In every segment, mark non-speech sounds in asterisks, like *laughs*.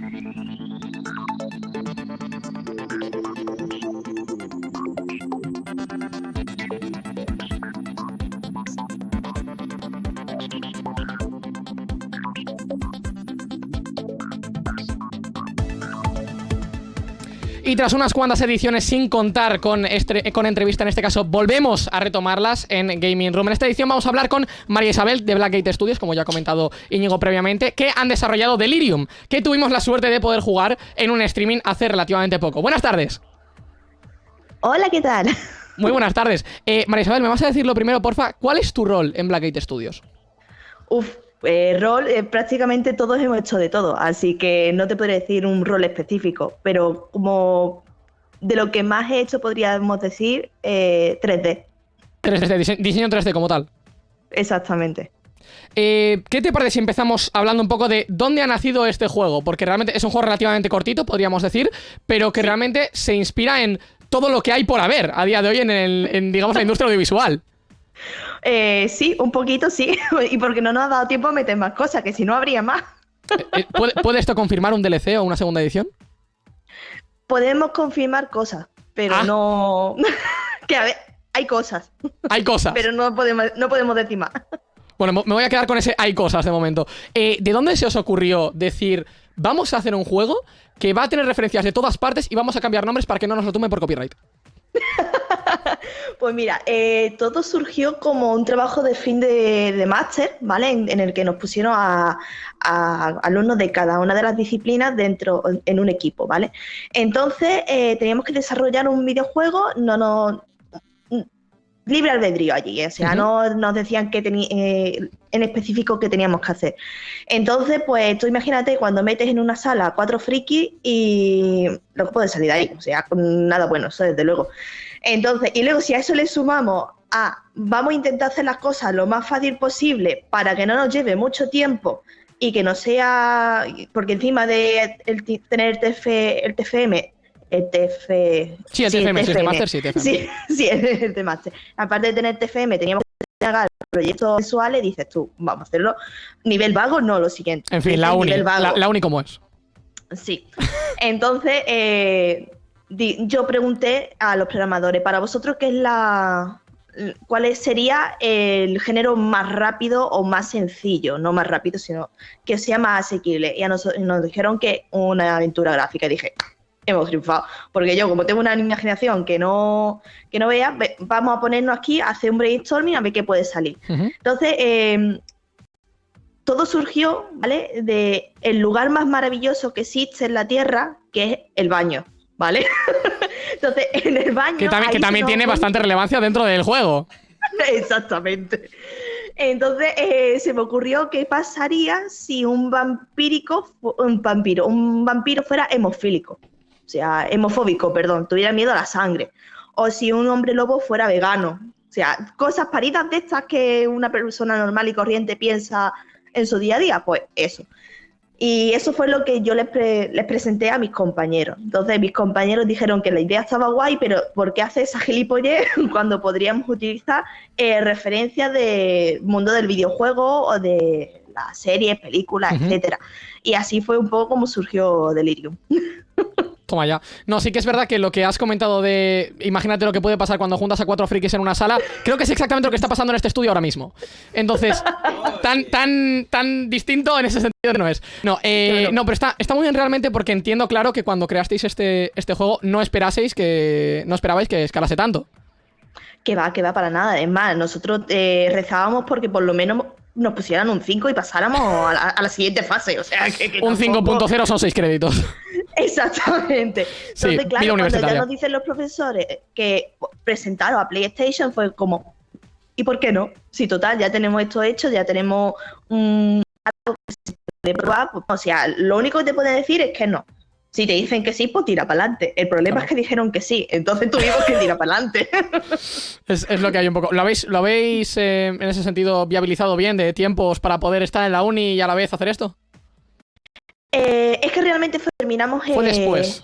Thank you. Y tras unas cuantas ediciones sin contar con, este, con entrevista, en este caso, volvemos a retomarlas en Gaming Room. En esta edición vamos a hablar con María Isabel de Blackgate Studios, como ya ha comentado Íñigo previamente, que han desarrollado Delirium, que tuvimos la suerte de poder jugar en un streaming hace relativamente poco. Buenas tardes. Hola, ¿qué tal? Muy buenas tardes. Eh, María Isabel, ¿me vas a decir lo primero, porfa? ¿Cuál es tu rol en Blackgate Studios? Uf, eh, rol, eh, prácticamente todos hemos hecho de todo, así que no te podría decir un rol específico, pero como de lo que más he hecho podríamos decir 3D. 3D, diseño 3D como tal. Exactamente. ¿Qué te parece si empezamos hablando un poco de dónde ha nacido este juego? Porque realmente es un juego relativamente cortito, podríamos decir, pero que realmente se inspira en todo lo que hay por haber a día de hoy en, en digamos, la industria audiovisual. Eh, sí, un poquito sí, *laughs* y porque no nos ha dado tiempo a meter más cosas, que si no habría más. Eh, eh, ¿Puede, esto confirmar un DLC o una segunda edición? Podemos confirmar cosas, pero ah. no... *laughs* que a ver, hay cosas. Hay cosas. pero no podemos, no podemos decir más. Bueno, me voy a quedar con ese hay cosas de momento. ¿De dónde se os ocurrió decir, vamos a hacer un juego que va a tener referencias de todas partes y vamos a cambiar nombres para que no nos lo tomen por copyright? *laughs* *laughs* Pues mira, eh, todo surgió como un trabajo de fin de, máster, ¿vale? En, el que nos pusieron a, alumnos de cada una de las disciplinas dentro en un equipo, ¿vale? Entonces eh, teníamos que desarrollar un videojuego, no nos libre albedrío allí, o sea, no nos decían que eh, en específico qué teníamos que hacer. Entonces, pues tú imagínate cuando metes en una sala cuatro frikis y lo que puede salir de ahí, o sea, nada bueno, eso desde luego. Entonces, y luego si a eso le sumamos a vamos a intentar hacer las cosas lo más fácil posible para que no nos lleve mucho tiempo y que no sea, porque encima de tener el, el TFM el TF... Sí, el TFM, sí, el TFM. sí, TFM. Sí, sí, el TFM. *laughs* Aparte de tener TFM, teníamos que hacer proyectos visuales, dices tú, vamos a hacerlo nivel vago, no, lo siguiente. En fin, la uni, la, la, uni como es. Sí. Entonces, eh, yo pregunté a los programadores, para vosotros, ¿qué es la, cuál sería el género más rápido o más sencillo, no más rápido, sino que sea más asequible. Y a nos, nos dijeron que una aventura gráfica. Y dije, hemos triunfado. Porque yo, como tengo una imaginación que no, que no vea, vamos a ponernos aquí a hacer un brainstorming a ver qué puede salir. Entonces, em, todo surgió, ¿vale? De el lugar más maravilloso que existe en la Tierra, que es el baño, ¿vale? *laughs* Entonces, en el baño. Que también, que también tiene bastante relevancia dentro del juego. *laughs* Exactamente. Entonces eh, se me ocurrió qué pasaría si un vampírico, un vampiro, un vampiro fuera hemofílico o sea, hemofóbico, perdón, tuviera miedo a la sangre. O si un hombre lobo fuera vegano. O sea, cosas paridas de estas que una persona normal y corriente piensa en su día a día, pues eso. Y eso fue lo que yo les, presenté a mis compañeros. Entonces mis compañeros dijeron que la idea estaba guay, pero ¿por qué hace esa gilipollez *laughs* cuando podríamos utilizar eh, referencias del mundo del videojuego o de las series, películas, etcétera? Y así fue un poco como surgió Delirium. *laughs* Toma ya. No, sí que es verdad que lo que has comentado de. Imagínate lo que puede pasar cuando juntas a cuatro frikis en una sala. Creo que es exactamente lo que está pasando en este estudio ahora mismo. Entonces, *laughs* tan, tan, tan distinto en ese sentido no es. No, eh, no, pero está, está muy bien realmente porque entiendo claro que cuando creasteis este, este juego no esperaseis que. No esperabais que escalase tanto. Que va, que va para nada. Es más, nosotros eh, rezábamos porque por lo menos nos pusieran un 5 y pasáramos a la, siguiente fase. O sea, que, un 5.0 son 6 créditos. *laughs* *laughs* Exactamente. Entonces, claro, cuando ya nos dicen los profesores que presentaron a PlayStation fue como, ¿y por qué no? Si total, ya tenemos esto hecho, ya tenemos un algo de probar, pues, o sea, lo único que te pueden decir es que no. Si te dicen que sí, pues tira para adelante. El problema es que dijeron que sí, entonces tuvimos que tirar para adelante. *laughs* es, lo que hay un poco. ¿Lo habéis, lo habéis eh, en ese sentido viabilizado bien de tiempos para poder estar en la uni y a la vez hacer esto? Eh, es que realmente terminamos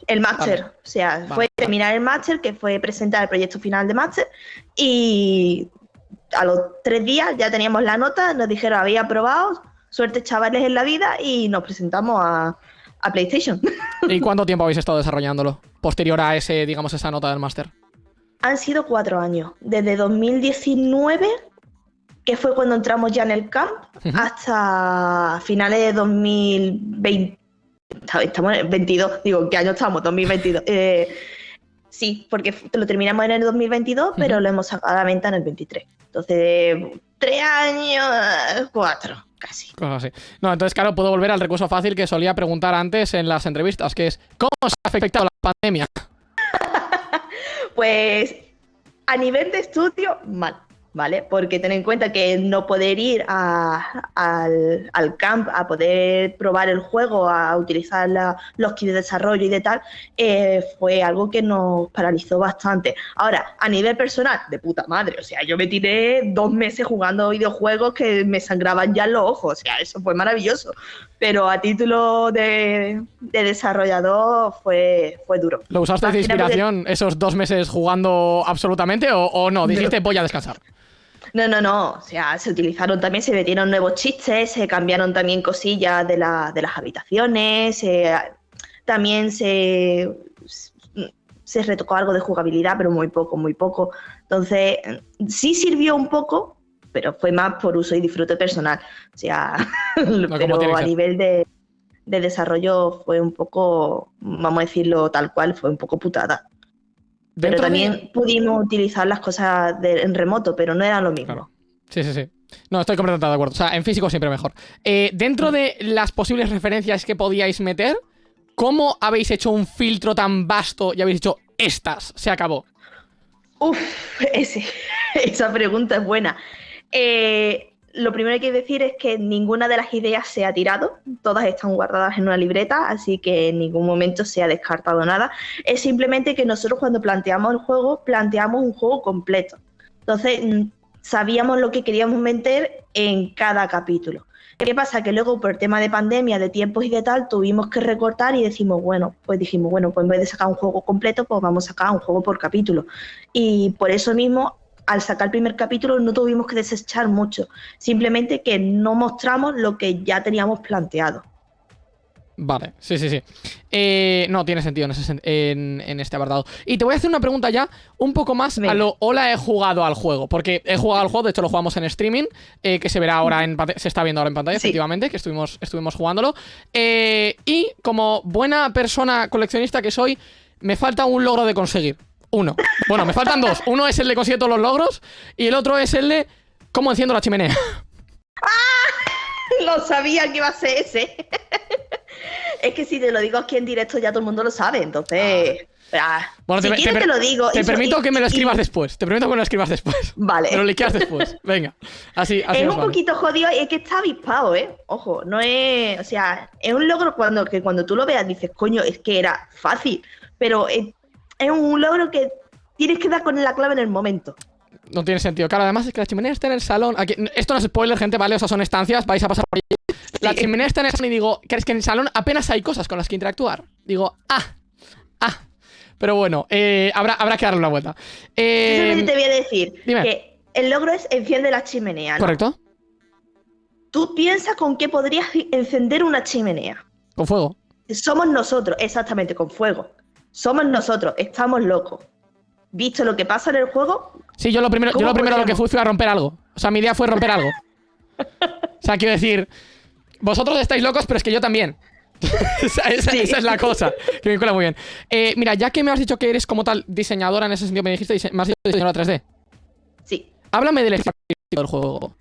el máster. O sea, fue terminar el máster, que fue presentar el proyecto final de máster. Y a los tres días ya teníamos la nota, nos dijeron había aprobado, suerte chavales en la vida, y nos presentamos a, a PlayStation. ¿Y *laughs* cuánto tiempo habéis estado desarrollándolo? Posterior a ese, digamos, esa nota del máster. Han sido cuatro años. Desde 2019, que fue cuando entramos ya en el camp, hasta finales de 2020. Estamos en el 22, digo, ¿qué año estamos? 2022. Eh, sí, porque lo terminamos en el 2022, pero lo hemos sacado a la venta en el 23. Entonces, tres años, cuatro casi. Cosas así. No, entonces, claro, puedo volver al recurso fácil que solía preguntar antes en las entrevistas, que es, ¿cómo se ha afectado la pandemia? *laughs* pues, a nivel de estudio, mal. ¿Vale? Porque ten en cuenta que no poder ir al, camp a poder probar el juego, a utilizar los kits de desarrollo y de tal, eh, fue algo que nos paralizó bastante. Ahora, a nivel personal, de puta madre, o sea, yo me tiré dos meses jugando videojuegos que me sangraban ya los ojos, o sea, eso fue maravilloso. Pero a título de, desarrollador fue, fue duro. ¿Lo usaste de inspiración esos dos meses jugando absolutamente o, o no? Dijiste, voy a descansar. No, no, no. O sea, se utilizaron también, se metieron nuevos chistes, se cambiaron también cosillas de, la, de las habitaciones, también se, se retocó algo de jugabilidad, pero muy poco, muy poco. Entonces, sí sirvió un poco, pero fue más por uso y disfrute personal. O sea, *laughs* pero a nivel de, de desarrollo fue un poco, vamos a decirlo tal cual, fue un poco putada. Pero también pudimos utilizar las cosas en remoto, pero no era lo mismo. Sí, sí, sí. No, estoy completamente de acuerdo. O sea, en físico siempre mejor. Eh, dentro de las posibles referencias que podíais meter, ¿cómo habéis hecho un filtro tan vasto y habéis dicho estas? Se acabó. Uf, *laughs* esa pregunta es buena. Eh, lo primero que hay que decir es que ninguna de las ideas se ha tirado, todas están guardadas en una libreta, así que en ningún momento se ha descartado nada. Es simplemente que nosotros cuando planteamos el juego, planteamos un juego completo. Entonces, mm, sabíamos lo que queríamos meter en cada capítulo. ¿Qué pasa? Que luego por el tema de pandemia, de tiempos y de tal, tuvimos que recortar y decimos, bueno, pues dijimos, bueno, pues en vez de sacar un juego completo, pues vamos a sacar un juego por capítulo. Y por eso mismo al sacar el primer capítulo no tuvimos que desechar mucho, simplemente que no mostramos lo que ya teníamos planteado. Vale, sí, sí, sí. Eh, no, tiene sentido en, este apartado. Y te voy a hacer una pregunta ya un poco más a lo hola he jugado al juego. Porque he jugado al juego, de hecho lo jugamos en streaming, eh, que se verá ahora en se está viendo ahora en pantalla, efectivamente, que estuvimos, estuvimos jugándolo. Eh, y como buena persona coleccionista que soy, me falta un logro de conseguir. Uno. Bueno, me faltan dos. Uno es el de conseguir todos los logros y el otro es el de cómo enciendo la chimenea. ¡Ah! *laughs* Lo sabía que iba a ser ese. *laughs* es que si te lo digo aquí en directo ya todo el mundo lo sabe, entonces... Ah. Bueno, si te, te, lo digo. Te permito que me lo escribas después. Te permito que me lo escribas después. *laughs* Vale. Me lo liqueas después. Venga. Así, así Es un poquito jodido y es que está avispado, ¿eh? Ojo, no es. O sea, es un logro cuando, que cuando tú lo veas dices, coño, es que era fácil. Pero es un logro que tienes que dar con la clave en el momento. No tiene sentido. Claro, además es que la chimenea está en el salón. esto no es spoiler, gente, ¿vale? O sea, son estancias, vais a pasar por ahí. La chimenea está en el salón y digo, ¿crees que en el salón apenas hay cosas con las que interactuar? Digo, ah, ah. Pero bueno, eh, habrá, habrá que darle una vuelta. Eh, te voy a decir que el logro es enciende la chimenea. ¿Correcto? Tú piensas con qué podrías encender una chimenea. Con fuego. Somos nosotros, exactamente, con fuego. Somos nosotros, estamos locos. Visto lo que pasa en el juego. Sí, yo lo primero, yo lo, primero lo que fui fue a romper algo. O sea, mi idea fue romper algo. o sea, quiero decir, vosotros estáis locos, pero es que yo también. *laughs* esa, es la cosa, que me cuela muy bien. Eh, mira, ya que me has dicho que eres como tal diseñadora en ese sentido, me dijiste, me has dicho diseñadora 3D. Sí. Háblame del estilo del juego.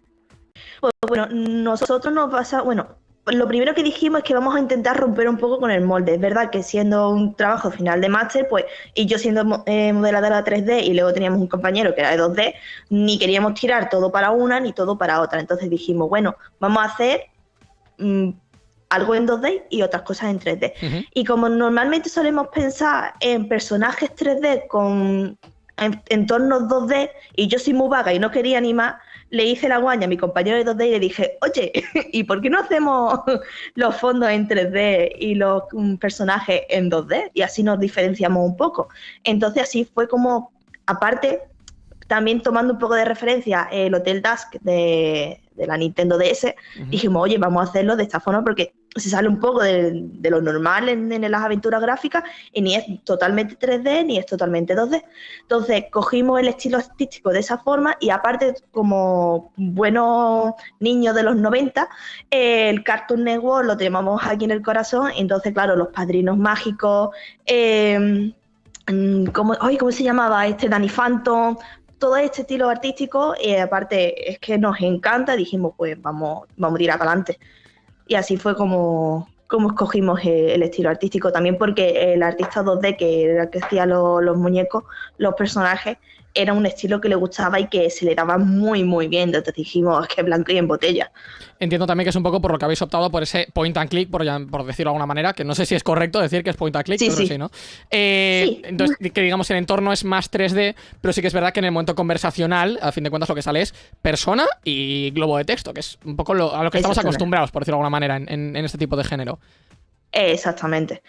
Pues, bueno, nosotros nos pasa, bueno, lo primero que dijimos es que vamos a intentar romper un poco con el molde. Es verdad que siendo un trabajo final de máster, pues, y yo siendo eh, modeladora 3D y luego teníamos un compañero que era de 2D, ni queríamos tirar todo para una ni todo para otra. Entonces dijimos, bueno, vamos a hacer mm, algo en 2D y otras cosas en 3D. Y como normalmente solemos pensar en personajes 3D con entornos 2D y yo soy muy vaga y no quería ni más, le hice la guaña a mi compañero de 2D y le dije, oye, *laughs* ¿y por qué no hacemos los fondos en 3D y los mm, personajes en 2D? Y así nos diferenciamos un poco. Entonces así fue como, aparte, también tomando un poco de referencia el Hotel Dusk de, la Nintendo DS, dijimos, oye, vamos a hacerlo de esta forma porque se sale un poco de, lo normal en, las aventuras gráficas y ni es totalmente 3D ni es totalmente 2D. Entonces cogimos el estilo artístico de esa forma y aparte como buenos niños de los 90, el Cartoon Network lo tenemos aquí en el corazón, entonces claro, los padrinos mágicos, eh, ¿cómo, ¿cómo se llamaba? Este Danny Phantom, todo este estilo artístico y aparte es que nos encanta, dijimos pues vamos, vamos a ir adelante y así fue como, como escogimos el estilo artístico. También porque el artista 2D que era el que hacía los, muñecos, los personajes, era un estilo que le gustaba y que se le daba muy, muy bien. Entonces dijimos, es que blanco y en botella. Entiendo también que es un poco por lo que habéis optado por ese point and click, por, por decirlo de alguna manera, que no sé si es correcto decir que es point and click, sí, sí. sí, ¿no? Eh, entonces, que digamos el entorno es más 3D, pero sí que es verdad que en el momento conversacional, a fin de cuentas, lo que sale es persona y globo de texto, que es un poco a lo que estamos acostumbrados, por decirlo de alguna manera, en, en este tipo de género. Exactamente.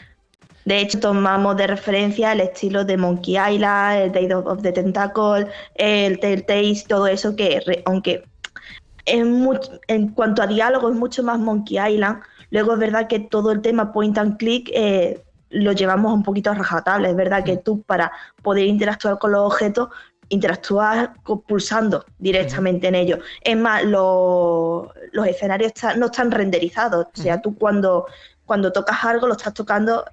De hecho, tomamos de referencia el estilo de Monkey Island, el Day of the Tentacle, el Telltale, todo eso que, aunque en cuanto a diálogo es mucho más Monkey Island, luego es verdad que todo el tema point and click eh, lo llevamos un poquito a rajatabla. Es verdad que tú para poder interactuar con los objetos interactúas pulsando directamente en ellos. Es más, los, escenarios no están renderizados. O sea, tú cuando, cuando tocas algo lo estás tocando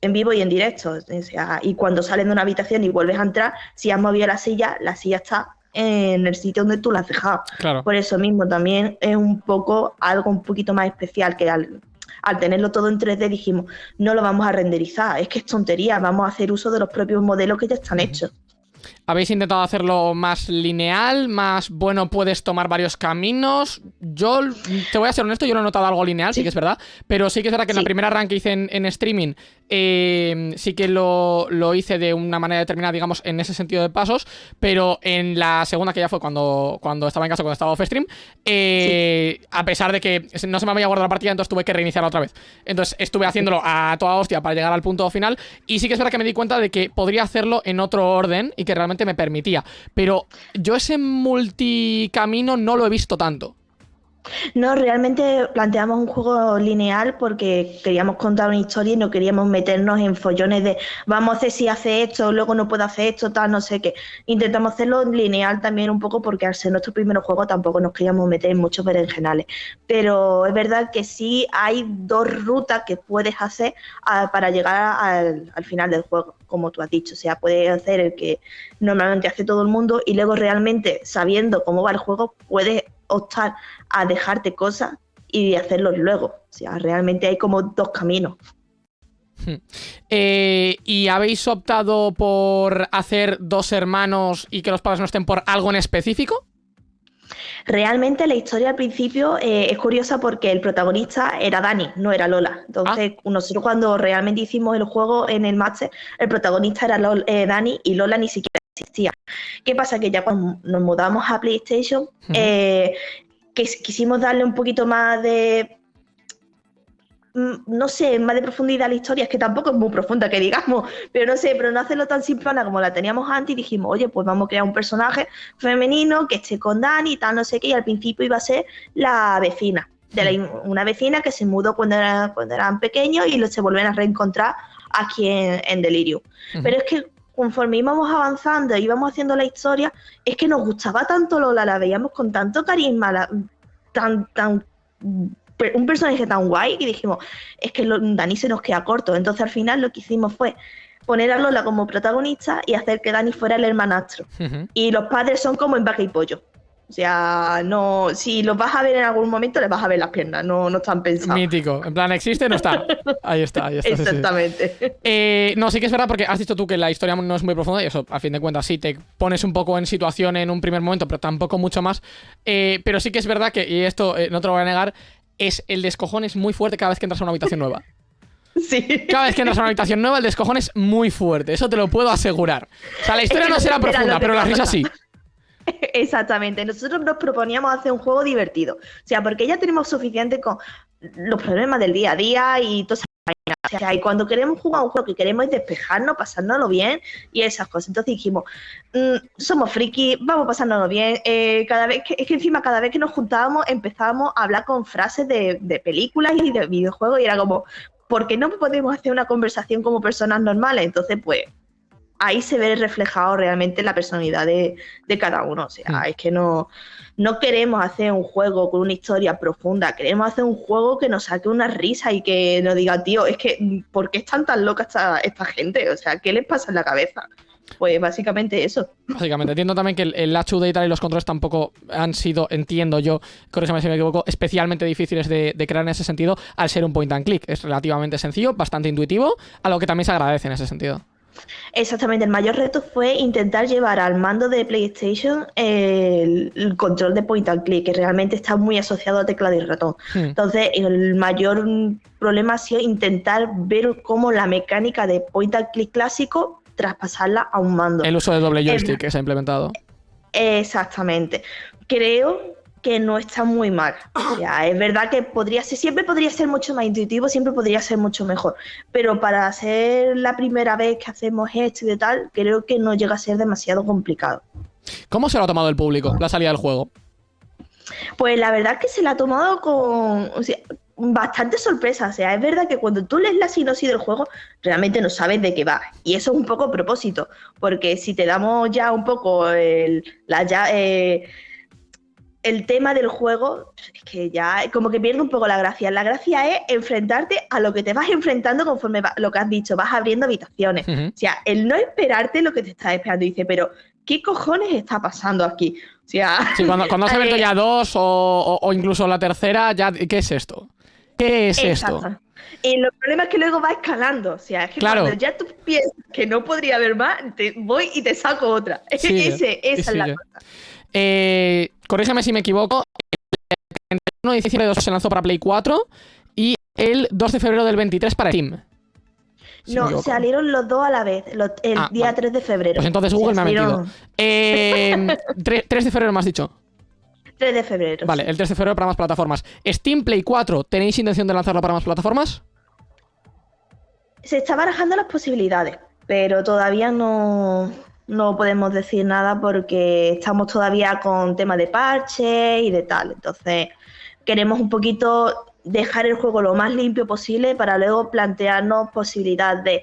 en vivo y en directo. y cuando sales de una habitación y vuelves a entrar, si has movido la silla, la silla está en el sitio donde tú la has dejado. Por eso mismo también es un poco algo un poquito más especial que al, tenerlo todo en 3D dijimos, no lo vamos a renderizar, es que es tontería, vamos a hacer uso de los propios modelos que ya están hechos. ¿Habéis intentado hacerlo más lineal? ¿Más, bueno, puedes tomar varios caminos? Yo, te voy a ser honesto, yo no he notado algo lineal, sí, que es verdad. Pero sí que es verdad que en la primera run que hice en, streaming, eh, sí que lo, hice de una manera determinada, digamos, en ese sentido de pasos. Pero en la segunda, que ya fue cuando, cuando estaba en casa, cuando estaba off stream, eh, a pesar de que no se me había guardado la partida, entonces tuve que reiniciarla otra vez. Entonces estuve haciéndolo a toda hostia para llegar al punto final. Y sí que es verdad que me di cuenta de que podría hacerlo en otro orden y que realmente me permitía. Pero yo ese multicamino no lo he visto tanto. No, realmente planteamos un juego lineal porque queríamos contar una historia y no queríamos meternos en follones de vamos a hacer si hace esto, luego no puedo hacer esto, tal, no sé qué. Intentamos hacerlo lineal también un poco porque al ser nuestro primer juego tampoco nos queríamos meter en muchos berenjenales. Pero es verdad que sí hay dos rutas que puedes hacer para llegar al final del juego, como tú has dicho. O sea, puedes hacer el que normalmente hace todo el mundo y luego realmente sabiendo cómo va el juego puedes optar a dejarte cosas y hacerlos luego. O sea, realmente hay como dos caminos. *laughs* Eh, ¿Y habéis optado por hacer dos hermanos y que los padres no estén por algo en específico? Realmente la historia al principio eh, es curiosa porque el protagonista era Dani, no era Lola. Entonces, ah. nosotros cuando realmente hicimos el juego en el máster, el protagonista era eh, Dani y Lola ni siquiera existía. ¿Qué pasa? Que ya cuando nos mudamos a PlayStation, eh, que quisimos darle un poquito más de mm, no sé, más de profundidad a la historia, es que tampoco es muy profunda que digamos, pero no sé, pero no hacerlo tan simplona como la teníamos antes y dijimos, oye, pues vamos a crear un personaje femenino que esté con Dani y tal, no sé qué, y al principio iba a ser la vecina, de una vecina que se mudó cuando, cuando eran pequeños y se vuelven a reencontrar aquí en, en Delirium. Pero es que conforme íbamos avanzando y íbamos haciendo la historia, es que nos gustaba tanto Lola, la veíamos con tanto carisma, tan, tan, un personaje tan guay que dijimos, es que Dani se nos queda corto. Entonces al final lo que hicimos fue poner a Lola como protagonista y hacer que Dani fuera el hermanastro. Y los padres son como en vaca y pollo. O sea, no, si los vas a ver en algún momento, les vas a ver las piernas, no, no están pensados. Mítico. En plan, ¿existe? No está. Ahí está, ahí está. Exactamente. Eh, no, sí que es verdad porque has dicho tú que la historia no es muy profunda y eso, a fin de cuentas, sí, te pones un poco en situación en un primer momento, pero tampoco mucho más. Eh, pero sí que es verdad que, y esto eh, no te lo voy a negar, es el descojón es muy fuerte cada vez que entras a una habitación nueva. *laughs* Sí. Cada vez que entras a una habitación nueva, el descojón es muy fuerte. Eso te lo puedo asegurar. O sea, la historia no será profunda, pero la risa sí. *laughs* Exactamente, nosotros nos proponíamos hacer un juego divertido, o sea, porque ya tenemos suficiente con los problemas del día a día y todas O sea, y cuando queremos jugar un juego que queremos es despejarnos, pasárnoslo bien y esas cosas. Entonces dijimos, mm, somos friki, vamos pasárnoslo bien. Eh, cada vez que, es que encima cada vez que nos juntábamos empezábamos a hablar con frases de, de películas y de videojuegos y era como, ¿por qué no podemos hacer una conversación como personas normales? Entonces, pues ahí se ve reflejado realmente la personalidad de, cada uno. O sea, mm. es que no, no queremos hacer un juego con una historia profunda, queremos hacer un juego que nos saque una risa y que nos diga, tío, es que, ¿por qué están tan locas esta, esta gente? O sea, ¿qué les pasa en la cabeza? Pues básicamente eso. Básicamente, entiendo también que el, el HUD y tal y los controles tampoco han sido, entiendo yo, corrígeme si me equivoco, especialmente difíciles de, de, crear en ese sentido al ser un point and click. Es relativamente sencillo, bastante intuitivo, a lo que también se agradece en ese sentido. Exactamente, el mayor reto fue intentar llevar al mando de PlayStation el, control de point and click, que realmente está muy asociado a teclado y ratón. Hmm. Entonces, el mayor problema ha sido intentar ver cómo la mecánica de point and click clásico traspasarla a un mando. El uso de doble joystick que se ha implementado. Exactamente. Creo que no está muy mal. es verdad que podría ser, siempre podría ser mucho más intuitivo, siempre podría ser mucho mejor. Pero para ser la primera vez que hacemos esto y de tal, creo que no llega a ser demasiado complicado. ¿Cómo se lo ha tomado el público, la salida del juego? Pues la verdad es que se la ha tomado con bastante sorpresa. O sea, es verdad que cuando tú lees la sinopsis del juego, realmente no sabes de qué va. Y eso es un poco propósito, porque si te damos ya un poco el, la, ya, eh, el tema del juego es que ya como que pierde un poco la gracia. La gracia es enfrentarte a lo que te vas enfrentando conforme lo que has dicho, vas abriendo habitaciones. O sea, el no esperarte lo que te está esperando. dice, pero ¿qué cojones está pasando aquí? O sea, cuando, cuando has *laughs* abierto eh, ya dos o, incluso la tercera, ya ¿qué es esto? ¿Qué es esto? Y los problemas es que luego va escalando. O sea, es que cuando ya tú piensas que no podría haber más, te voy y te saco otra. *laughs* Ese, esa es la cosa. Eh, corrígeme si me equivoco. El 31 de diciembre se lanzó para Play 4 y el 2 de febrero del 23 para Steam. no, salieron los dos a la vez, el ah, día 3 de febrero. Pues entonces Google me ha metido. 3, eh, de febrero me has dicho. 3 de febrero. Vale, el 3 de febrero para más plataformas. Steam Play 4, ¿tenéis intención de lanzarlo para más plataformas? Se está barajando las posibilidades, pero todavía no, no podemos decir nada porque estamos todavía con tema de parche y de tal. Entonces, queremos un poquito dejar el juego lo más limpio posible para luego plantearnos posibilidad de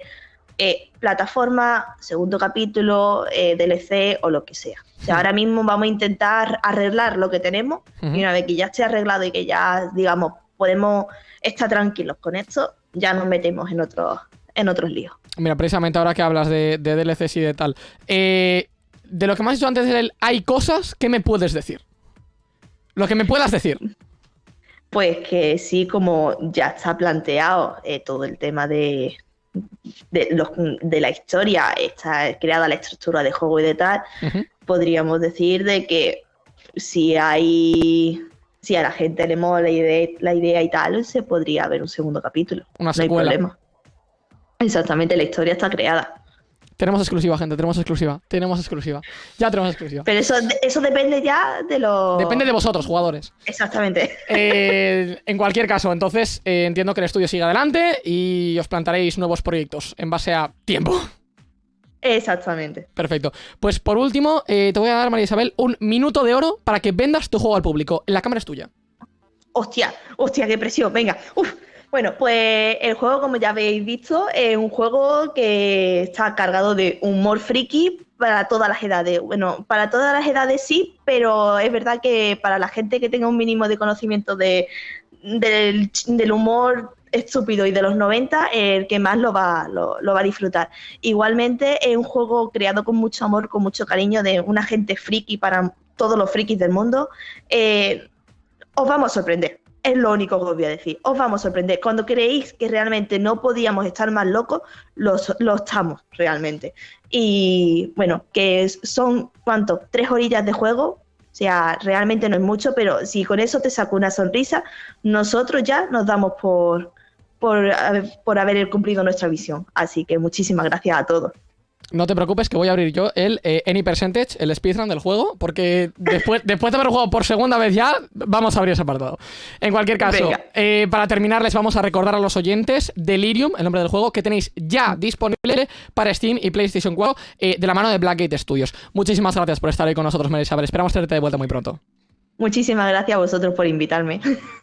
eh, plataforma, segundo capítulo, eh, DLC o lo que sea. O sea, ahora mismo vamos a intentar arreglar lo que tenemos y una vez que ya esté arreglado y que ya, digamos, podemos estar tranquilos con esto, ya nos metemos en otros en otros líos. Mira, precisamente ahora que hablas de, de DLCs y de tal, eh, de lo que me has dicho antes del hay cosas, ¿qué me puedes decir? Lo que me puedas decir. Pues que sí, como ya está planteado eh, todo el tema de, de, los, de, la historia, está creada la estructura de juego y de tal, podríamos decir de que si hay si a la gente le mola la idea, la idea y tal, se podría ver un segundo capítulo. Una secuela. No hay problema. Exactamente, la historia está creada. Tenemos exclusiva, gente, tenemos exclusiva. Tenemos exclusiva. Ya tenemos exclusiva. Pero eso, eso depende ya de los. Depende de vosotros, jugadores. Exactamente. Eh, en cualquier caso, entonces eh, entiendo que el estudio sigue adelante y os plantaréis nuevos proyectos en base a tiempo. Exactamente. Perfecto. Pues por último, eh, te voy a dar, María Isabel, un minuto de oro para que vendas tu juego al público. La cámara es tuya. Hostia, hostia, qué presión. Venga. Uf. Bueno, pues el juego, como ya habéis visto, es un juego que está cargado de humor friki para todas las edades. Bueno, para todas las edades sí, pero es verdad que para la gente que tenga un mínimo de conocimiento de, del, humor estúpido y de los 90, el que más lo va, lo, va a disfrutar. Igualmente es un juego creado con mucho amor, con mucho cariño de una gente friki para todos los frikis del mundo. Eh, os vamos a sorprender es lo único que os voy a decir. Os vamos a sorprender. Cuando creéis que realmente no podíamos estar más locos, lo, estamos realmente. Y bueno, que son, ¿cuánto? Tres orillas de juego. O sea, realmente no es mucho, pero si con eso te saco una sonrisa, nosotros ya nos damos por, por, por haber cumplido nuestra visión. Así que muchísimas gracias a todos. No te preocupes que voy a abrir yo el eh, Any Percentage, el speedrun del juego, porque después, *laughs* después de haber jugado por segunda vez ya, vamos a abrir ese apartado. En cualquier caso, eh, para terminar, les vamos a recordar a los oyentes Delirium, el nombre del juego, que tenéis ya disponible para Steam y PlayStation 4 eh, de la mano de Blackgate Studios. Muchísimas gracias por estar ahí con nosotros, María Isabel. Esperamos tenerte de vuelta muy pronto. Muchísimas gracias a vosotros por invitarme. *laughs*